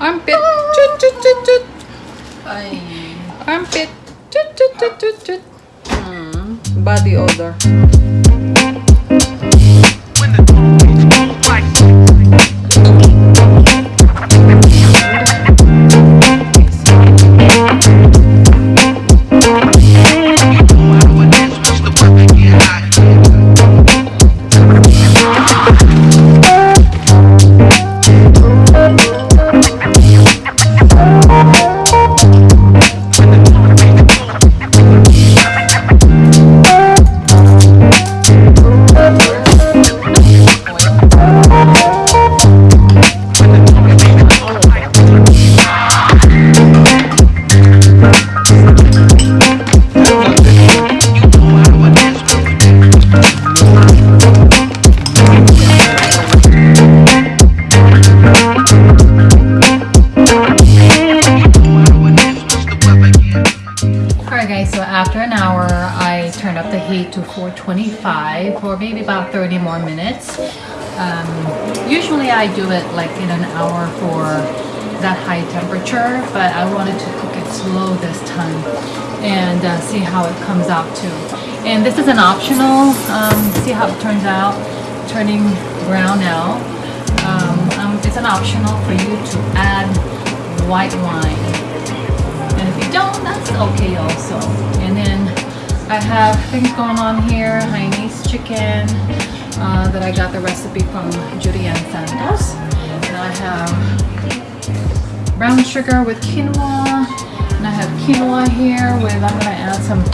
Armpit. Toot, toot, toot, toot. Ay. Armpit. Toot, toot, toot, toot, toot. Mm. Body odor. For 25 or maybe about 30 more minutes. Um, usually I do it like in an hour for that high temperature, but I wanted to cook it slow this time and uh, see how it comes out too. And this is an optional, um, see how it turns out, turning brown now. Um, um, it's an optional for you to add white wine. And if you don't, that's okay also. I have things going on here, Hainanese chicken, uh, that I got the recipe from Julian Santos. And I have brown sugar with quinoa. And I have quinoa here with, I'm gonna add some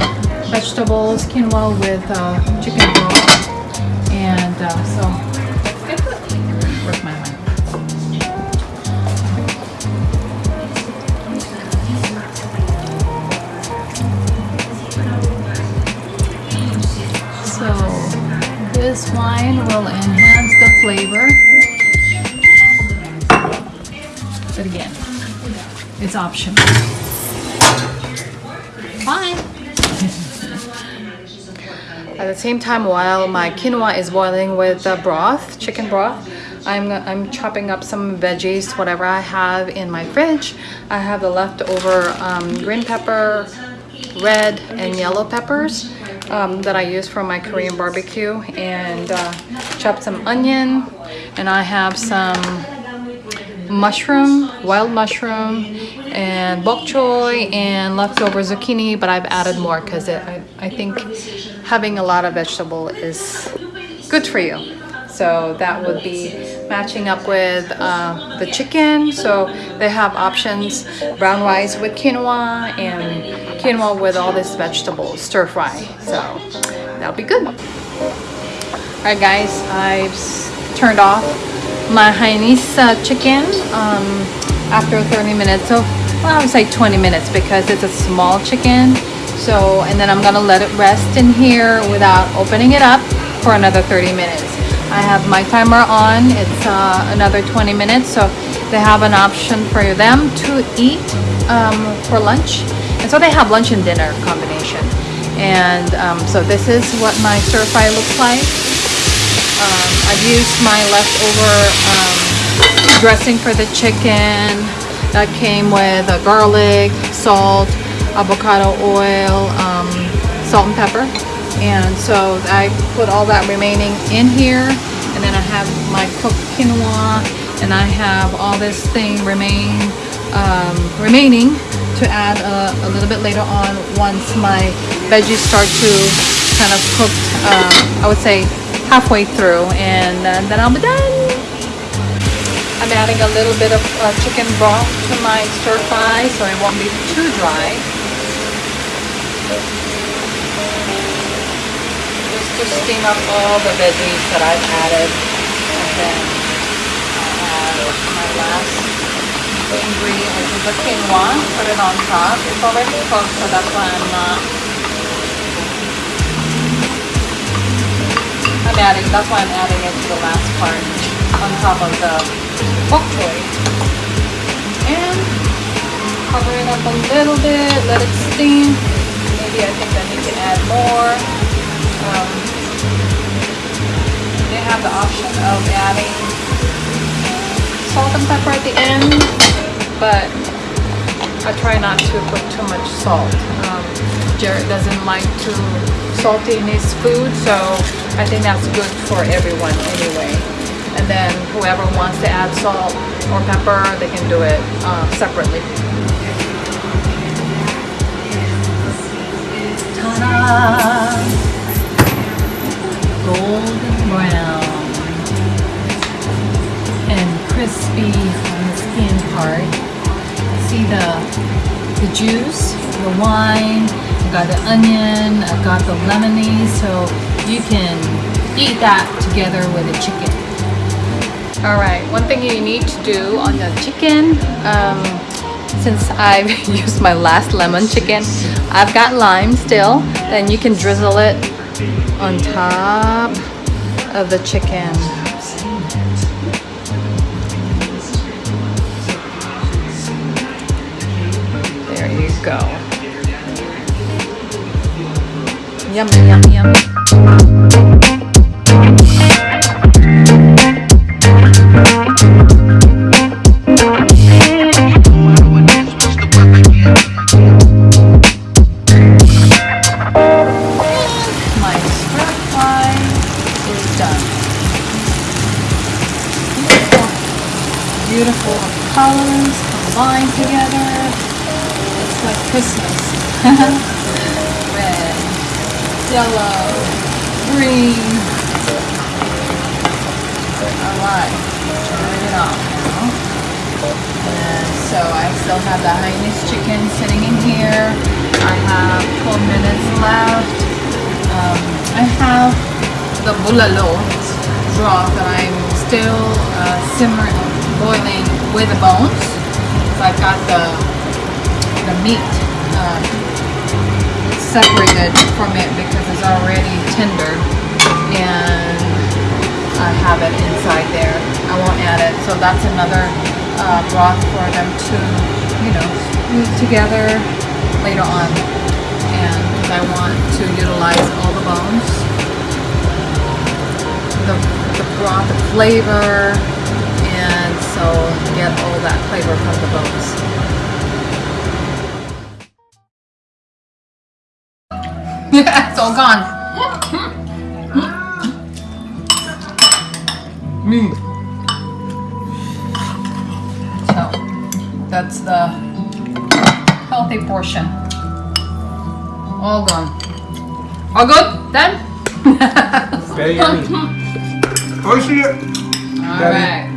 vegetables, quinoa with uh, chicken broth. And uh, so, let's get it. Where's my this wine will enhance the flavor. But again, it's optional. Fine. At the same time, while my quinoa is boiling with the broth, chicken broth, I'm, I'm chopping up some veggies, whatever I have in my fridge. I have the leftover um, green pepper, red and yellow peppers um, that I use for my Korean barbecue and uh, chop some onion and I have some mushroom, wild mushroom and bok choy and leftover zucchini but I've added more because I, I think having a lot of vegetable is good for you. So that would be matching up with uh, the chicken. So they have options, brown rice with quinoa and quinoa with all this vegetables, stir fry. So that'll be good. All right guys, I've turned off my Hainanese uh, chicken um, after 30 minutes. So well, I would say 20 minutes because it's a small chicken. So, and then I'm gonna let it rest in here without opening it up for another 30 minutes. I have my timer on. It's uh, another 20 minutes. So they have an option for them to eat um, for lunch. And so they have lunch and dinner combination. And um, so this is what my stir fry looks like. Um, I've used my leftover um, dressing for the chicken that came with garlic, salt, avocado oil, um, salt and pepper and so I put all that remaining in here and then I have my cooked quinoa and I have all this thing remain um, remaining to add a, a, little bit later on once my veggies start to kind of cook um, I would say halfway through and uh, then I'll be done I'm adding a little bit of uh, chicken broth to my stir fry so it won't be too dry Just to steam up all the veggies that I've added. And then I'll add my last ingredient, which is the quinoa. Put it on top. It's already cooked, so that's why I'm not... I'm adding, that's why I'm adding it to the last part on top of the bok choy. And cover it up a little bit, let it steam. Maybe I think I need to add more. Um, they have the option of adding salt and pepper at the end, but I try not to put too much salt. Um, Jared doesn't like too salty in his food, so I think that's good for everyone anyway. And then whoever wants to add salt or pepper, they can do it uh, separately. Golden brown and crispy on the skin part. See the the juice, the wine, I got the onion, I got the lemonade, so you can eat that together with the chicken. Alright, one thing you need to do on the chicken, um, since I've used my last lemon chicken, I've got lime still, then you can drizzle it on top of the chicken. go. Yum, yum, yum. My is done. Beautiful colors combined together. Like Christmas. Red, yellow, green. Alright, turn it off now. And so I still have the Hainanese chicken sitting in here. I have 12 minutes left. Um, I have the bulalo broth that I'm still uh, simmering, boiling with the bones. So I've got the the meat um, separated from it because it's already tender and I have it inside there. I won't add it. So that's another uh, broth for them to, you know, move together later on. And I want to utilize all the bones, the, the broth, the flavor, and so get all that flavor from the bones. all gone. Me. So, that's the healthy portion. All gone. All good? then. Very yummy. All right.